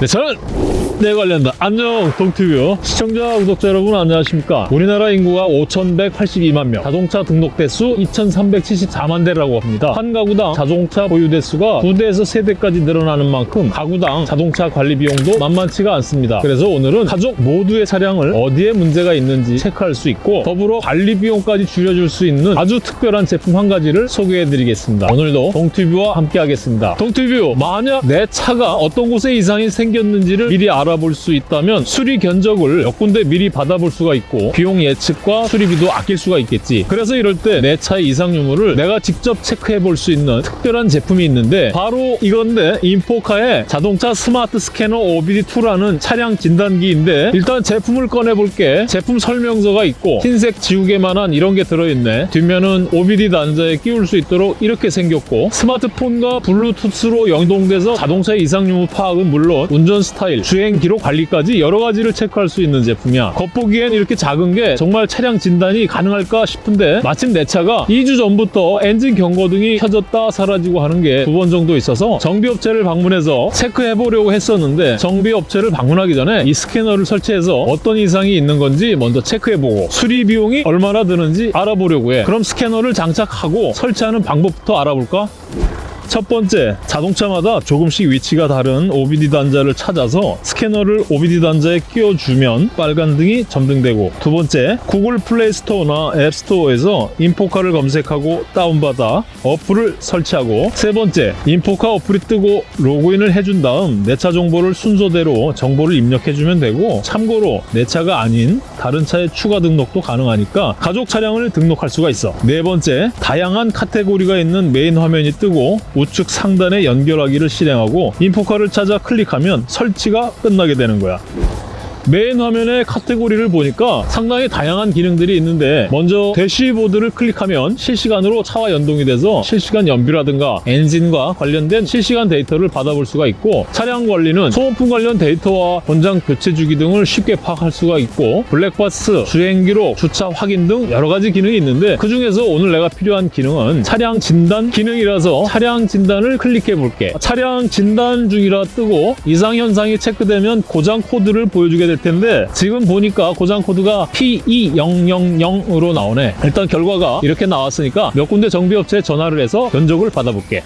네, 저는 내 관련다. 안녕, 동티뷰. 시청자, 구독자 여러분 안녕하십니까? 우리나라 인구가 5,182만 명, 자동차 등록 대수 2,374만 대라고 합니다. 한 가구당 자동차 보유 대수가 2대에서 3대까지 늘어나는 만큼 가구당 자동차 관리 비용도 만만치가 않습니다. 그래서 오늘은 가족 모두의 차량을 어디에 문제가 있는지 체크할 수 있고 더불어 관리 비용까지 줄여줄 수 있는 아주 특별한 제품 한 가지를 소개해 드리겠습니다. 오늘도 동티뷰와 함께 하겠습니다. 동티뷰, 만약 내 차가 어떤 곳에 이상이 생 겼는지를 미리 알아볼 수 있다면 수리 견적을 몇 군데 미리 받아볼 수가 있고 비용 예측과 수리비도 아낄 수가 있겠지. 그래서 이럴 때 내 차의 이상 유무를 내가 직접 체크해 볼 수 있는 특별한 제품이 있는데 바로 이건데 인포카의 자동차 스마트 스캐너 OBD2라는 차량 진단기인데 일단 제품을 꺼내 볼게. 제품 설명서가 있고 흰색 지우개만한 이런 게 들어있네. 뒷면은 OBD 단자에 끼울 수 있도록 이렇게 생겼고 스마트폰과 블루투스로 연동돼서 자동차의 이상 유무 파악은 물론 운전 스타일, 주행 기록 관리까지 여러 가지를 체크할 수 있는 제품이야. 겉보기엔 이렇게 작은 게 정말 차량 진단이 가능할까 싶은데 마침 내 차가 2주 전부터 엔진 경고등이 켜졌다 사라지고 하는 게 두 번 정도 있어서 정비업체를 방문해서 체크해 보려고 했었는데 정비업체를 방문하기 전에 이 스캐너를 설치해서 어떤 이상이 있는 건지 먼저 체크해 보고 수리 비용이 얼마나 드는지 알아보려고 해. 그럼 스캐너를 장착하고 설치하는 방법부터 알아볼까? 첫 번째, 자동차마다 조금씩 위치가 다른 OBD 단자를 찾아서 스캐너를 OBD 단자에 끼워주면 빨간 등이 점등되고 두 번째, 구글 플레이 스토어나 앱 스토어에서 인포카를 검색하고 다운받아 어플을 설치하고 세 번째, 인포카 어플이 뜨고 로그인을 해준 다음 내 차 정보를 순서대로 정보를 입력해주면 되고 참고로 내 차가 아닌 다른 차의 추가 등록도 가능하니까 가족 차량을 등록할 수가 있어. 네 번째, 다양한 카테고리가 있는 메인 화면이 뜨고 우측 상단에 연결하기를 실행하고 인포카를 찾아 클릭하면 설치가 끝나게 되는 거야. 메인 화면의 카테고리를 보니까 상당히 다양한 기능들이 있는데 먼저 대시보드를 클릭하면 실시간으로 차와 연동이 돼서 실시간 연비라든가 엔진과 관련된 실시간 데이터를 받아볼 수가 있고 차량 관리는 소모품 관련 데이터와 권장 교체 주기 등을 쉽게 파악할 수가 있고 블랙박스, 주행 기록, 주차 확인 등 여러 가지 기능이 있는데 그 중에서 오늘 내가 필요한 기능은 차량 진단 기능이라서 차량 진단을 클릭해 볼게. 차량 진단 중이라 뜨고 이상 현상이 체크되면 고장 코드를 보여주게 될 텐데 지금 보니까 고장 코드가 P2000으로 나오네 일단 결과가 이렇게 나왔으니까 몇 군데 정비업체에 전화를 해서 견적을 받아볼게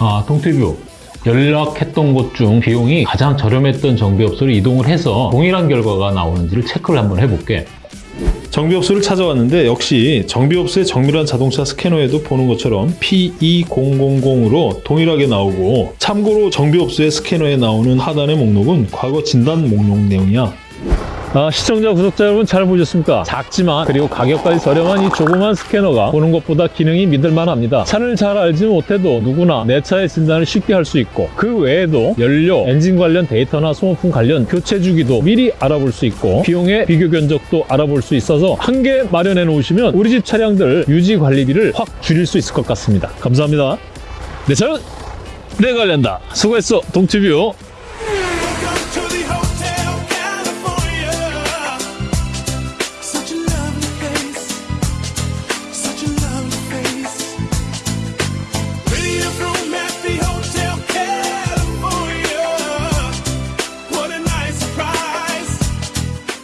아, 동티뷰. 연락했던 곳 중 비용이 가장 저렴했던 정비업소로 이동을 해서 동일한 결과가 나오는지를 체크를 한번 해볼게. 정비업소를 찾아왔는데 역시 정비업소의 정밀한 자동차 스캐너에도 보는 것처럼 P2000으로 동일하게 나오고 참고로 정비업소의 스캐너에 나오는 하단의 목록은 과거 진단 목록 내용이야. 아, 시청자, 구독자 여러분 잘 보셨습니까? 작지만 그리고 가격까지 저렴한 이 조그만 스캐너가 보는 것보다 기능이 믿을만 합니다. 차를 잘 알지 못해도 누구나 내 차의 진단을 쉽게 할 수 있고 그 외에도 연료, 엔진 관련 데이터나 소모품 관련 교체 주기도 미리 알아볼 수 있고 비용의 비교 견적도 알아볼 수 있어서 한 개 마련해 놓으시면 우리 집 차량들 유지 관리비를 확 줄일 수 있을 것 같습니다. 감사합니다. 네, 내 관련다. 수고했어, 동티뷰.